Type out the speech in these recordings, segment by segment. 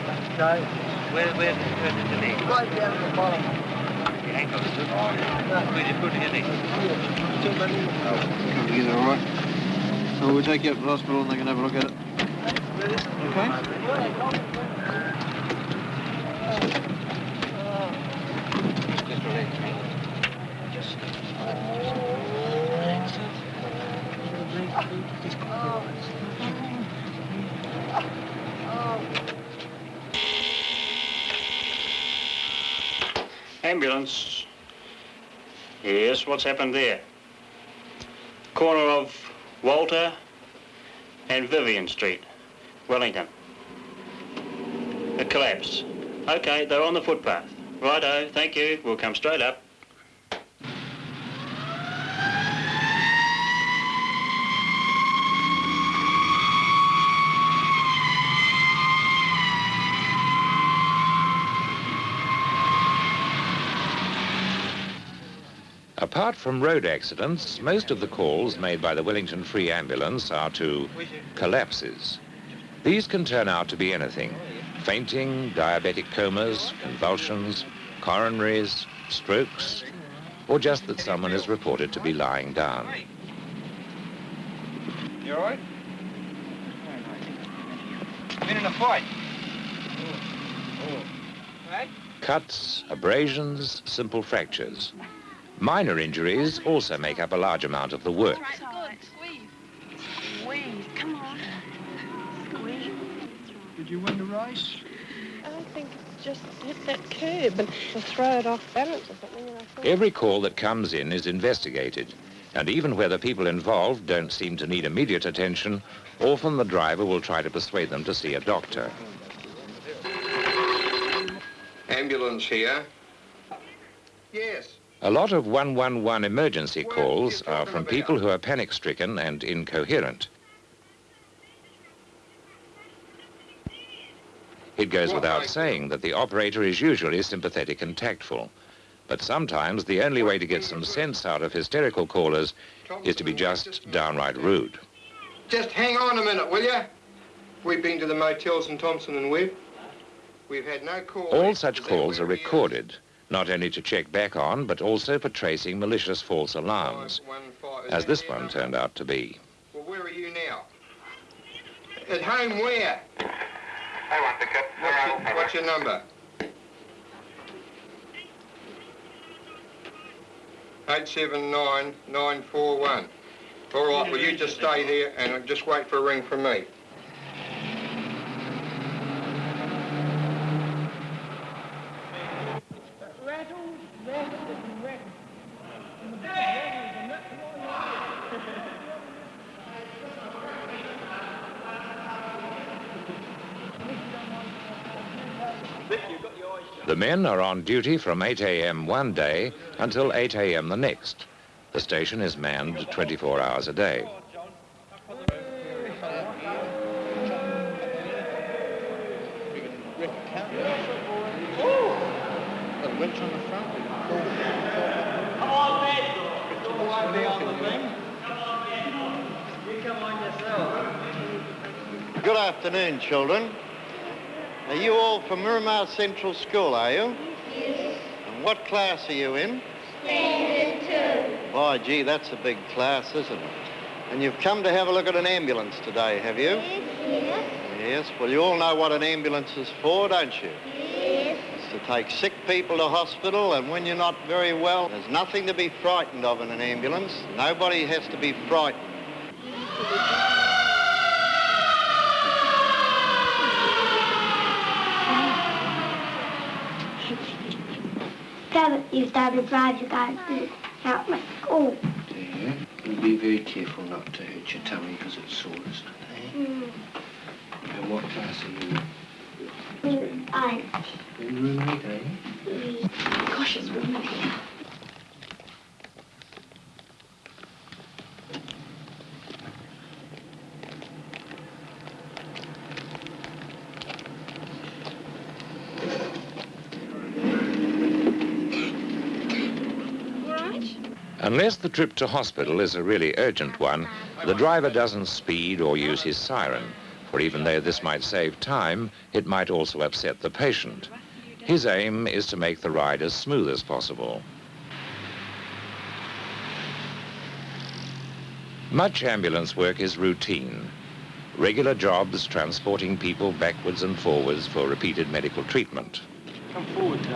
hip? No. Where, where, where did the knee? Right down at the bottom. Your ankle, is it? No. Where did you put your knee? Too many. Come together, all right? So we'll take you up to the hospital and they can have a look at it. Okay? Just relax, Ambulance. Yes, what's happened there? Corner of Walter and Vivian Street, Wellington. A collapse. Okay, they're on the footpath. Righto, thank you. We'll come straight up. Apart from road accidents, most of the calls made by the Wellington Free Ambulance are to collapses. These can turn out to be anything. Fainting, diabetic comas, convulsions, coronaries, strokes, or just that someone is reported to be lying down. You all right? Been in a fight? Cuts, abrasions, simple fractures. Minor injuries also make up a large amount of the work. Good. Squeeze. Squeeze. Come on. Squeeze. Did you win the race? I think it's just hit that curb and to throw it off balance or something. And I thought, Every call that comes in is investigated, and even where the people involved don't seem to need immediate attention, often the driver will try to persuade them to see a doctor. Ambulance here. Yes. A lot of 111 emergency calls are from people who are panic-stricken and incoherent. It goes without saying that the operator is usually sympathetic and tactful. But sometimes the only way to get some sense out of hysterical callers is to be just downright rude. Just hang on a minute, will you? We've been to the motels in Thompson and Webb. We've had no calls. All such calls are recorded, not only to check back on, but also for tracing malicious false alarms, as this one turned out to be. Well, where are you now? At home where? I want to cut. What's your, what's your number? Eight seven nine nine four one. All right, well you just stay there and just wait for a ring from me. The men are on duty from 8 a.m. one day until 8 a.m. the next. The station is manned 24 hours a day. Good afternoon, children. Are you all from Miramar Central School, are you? Yes. And what class are you in? Standard two. Boy, gee, that's a big class, isn't it? And you've come to have a look at an ambulance today, have you? Yes. Yes. Well, you all know what an ambulance is for, don't you? Yes. It's to take sick people to hospital, and when you're not very well, there's nothing to be frightened of in an ambulance. Nobody has to be frightened. Dad, you started to drive, you guys to help me school. Yeah. And be very careful not to hurt your tummy because it's sore, isn't it? Eh? Mm. And what class are you Mm, I, in? Room 8, eh? gosh, it's raining here. Unless the trip to hospital is a really urgent one, the driver doesn't speed or use his siren, for even though this might save time, it might also upset the patient. His aim is to make the ride as smooth as possible. Much ambulance work is routine. Regular jobs transporting people backwards and forwards for repeated medical treatment. Come forward to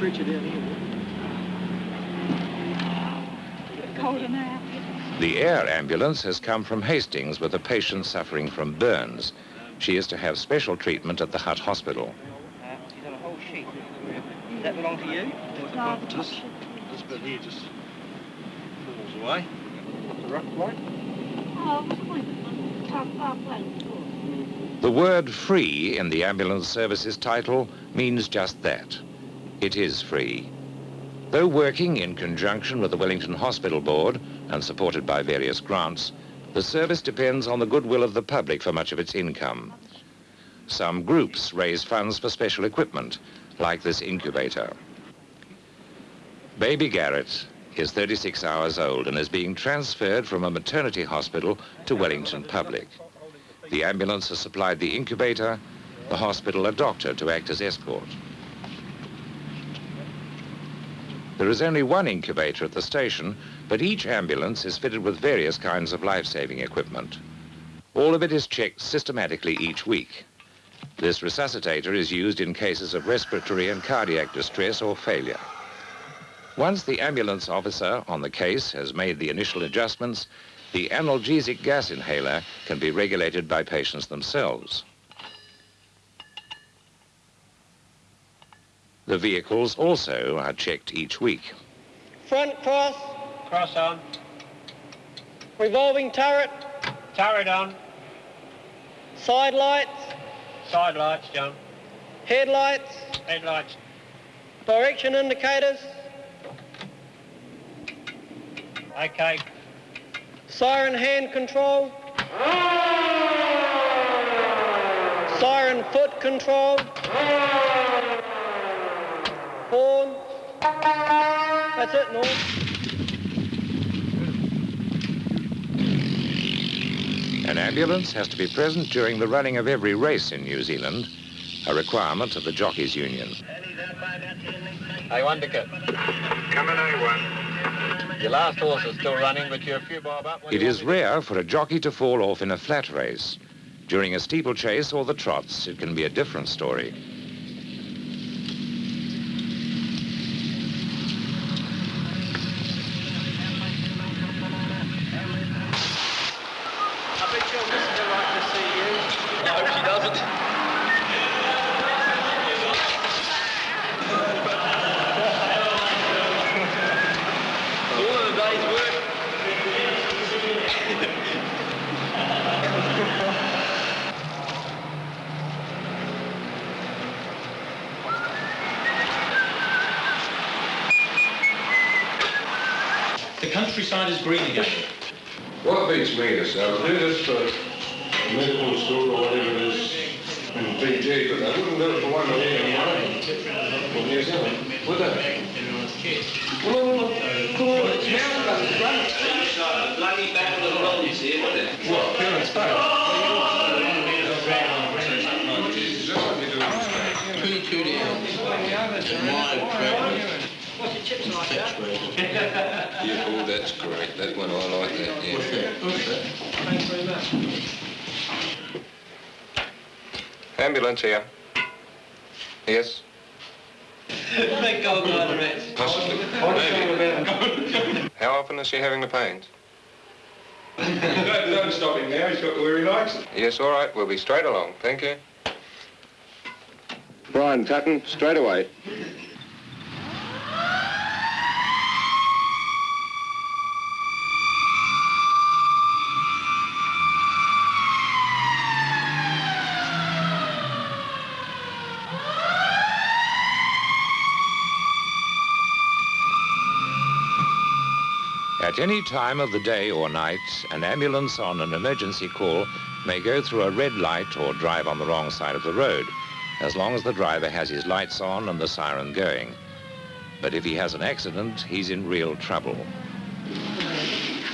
that door. Put the here. Cold now. The air ambulance has come from Hastings with a patient suffering from burns. She is to have special treatment at the Hutt Hospital. Uh, he's on a whole sheet. Does that belong to you? This, this bit here just falls away. The rough plate. The word free in the ambulance services title means just that. It is free. Though working in conjunction with the Wellington Hospital Board and supported by various grants, the service depends on the goodwill of the public for much of its income. Some groups raise funds for special equipment, like this incubator. Baby Garrett is 36 hours old and is being transferred from a maternity hospital to Wellington Public. The ambulance has supplied the incubator, the hospital a doctor to act as escort. There is only one incubator at the station, but each ambulance is fitted with various kinds of life-saving equipment. All of it is checked systematically each week. This resuscitator is used in cases of respiratory and cardiac distress or failure. Once the ambulance officer on the case has made the initial adjustments, the analgesic gas inhaler can be regulated by patients themselves. The vehicles also are checked each week. Front cross. Cross on. Revolving turret. Turret on. Side lights. Side lights, John. Headlights. Headlights. Direction indicators. Okay. Siren hand control. Siren foot control. That's it, Norm. An ambulance has to be present during the running of every race in New Zealand, a requirement of the Jockeys Union. Hey, Wonderkid. Coming A1. Your last horse is still running, but you're a few bob up. What do It you is want me to rare for a jockey to fall off in a flat race. During a steeplechase or the trots, it can be a different story. I bet your missus would like to see you. I hope she doesn't. All of the day's work. The countryside is green again. What beats me is I would do this for medical school or whatever it is in PG, but I wouldn't do it for one year in Wayne or New Zealand, would they? Well, no, no, no. Come on, it's now done, it's done. What, parents Jesus, that's what we do in Spain. 22 down. Wide travel. Yeah, oh, that's great. That one, I like that, yeah. Thanks very much. Ambulance here. Yes? Thank God, God. Possibly. Maybe. How often is she having the pains? Don't, don't stop him now, he's got to where he likes it. Yes, all right, we'll be straight along, thank you. Brian Tutton, straight away. At any time of the day or night, an ambulance on an emergency call may go through a red light or drive on the wrong side of the road, as long as the driver has his lights on and the siren going. But if he has an accident, he's in real trouble.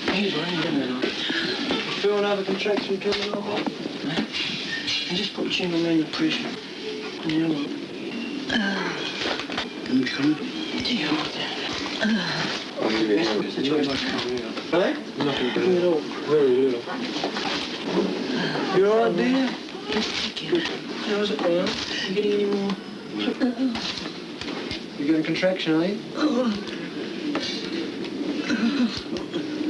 Here's one, you know. You feel another contraction coming on, mate? And just put chin on the pressure. Yeah, look. Can you come? Yeah, I'll give you a hand. Do. Little, very little. You all right, dear? How's it going? You getting any more? You getting contraction, are you?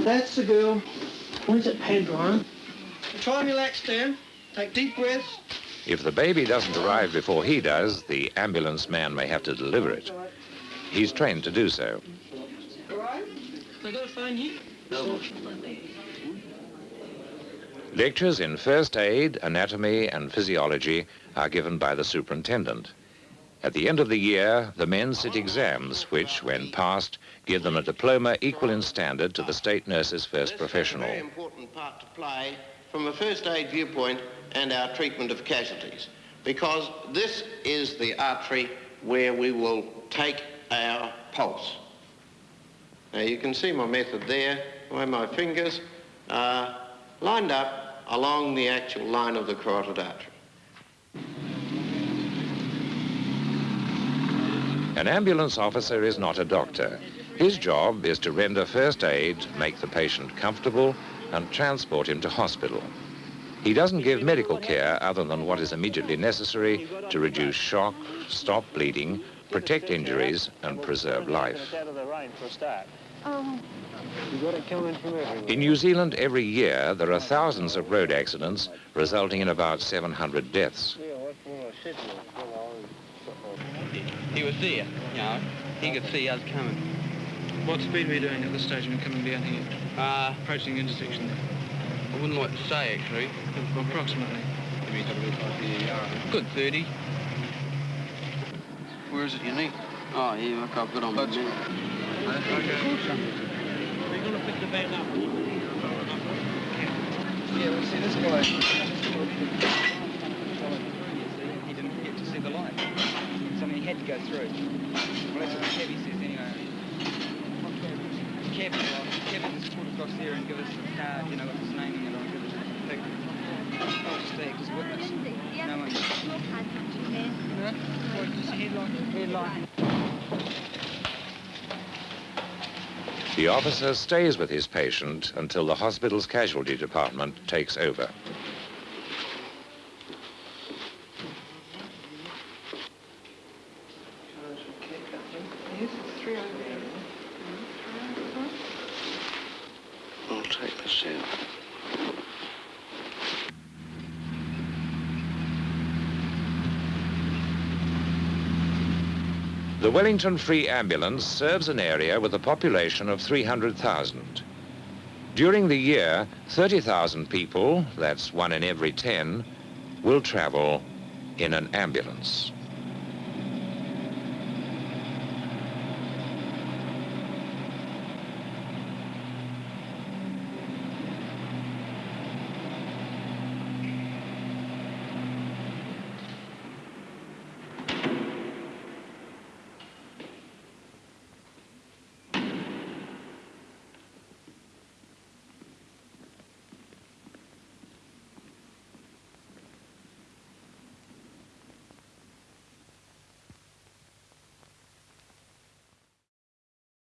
That's the girl. Where's that pad, Brian? Try and relax down. Take deep breaths. If the baby doesn't arrive before he does, the ambulance man may have to deliver it. He's trained to do so. They got a phone here? No. Lectures in first aid, anatomy, and physiology are given by the superintendent. At the end of the year, the men sit exams, which, when passed, give them a diploma equal in standard to the state nurse's first professional. Very important part to play from a first aid viewpoint and our treatment of casualties, because this is the artery where we will take our pulse. Now you can see my method there, where my fingers are lined up along the actual line of the carotid artery. An ambulance officer is not a doctor. His job is to render first aid, make the patient comfortable, and transport him to hospital. He doesn't give medical care other than what is immediately necessary to reduce shock, stop bleeding, protect injuries, and preserve life. Out rain for a start. Um, You got it coming from everywhere. In New Zealand, every year, there are thousands of road accidents, resulting in about 700 deaths. He was there, you know. He could see us coming. What speed were you doing at this stage when coming down here? Uh, Approaching the intersection there? I wouldn't like to say, actually. Approximately. Good 30. Where is it you need? Oh, yeah, look, I've got on my That's- knee. We're going to pick the van up. Yeah, well, see, this guy... He didn't get to see the light. So, he had to go through. Well, that's what the cabbie says anyway. Cabbie, Cabbie just put across there and give us a card, you know, with his name in it on, give us a picture. I'll just act as witness. No one... Huh? What, just a headline? Headline. The officer stays with his patient until the hospital's casualty department takes over. I'll take this out. The Wellington Free Ambulance serves an area with a population of 300,000. During the year, 30,000 people, that's one in every 10, will travel in an ambulance.